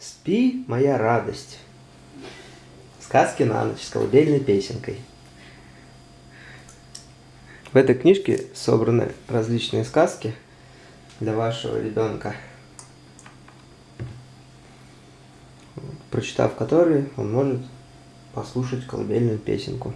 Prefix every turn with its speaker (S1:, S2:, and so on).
S1: Спи, моя радость. Сказки на ночь с колыбельной песенкой. В этой книжке собраны различные сказки для вашего ребенка, прочитав которые, он может послушать колыбельную песенку.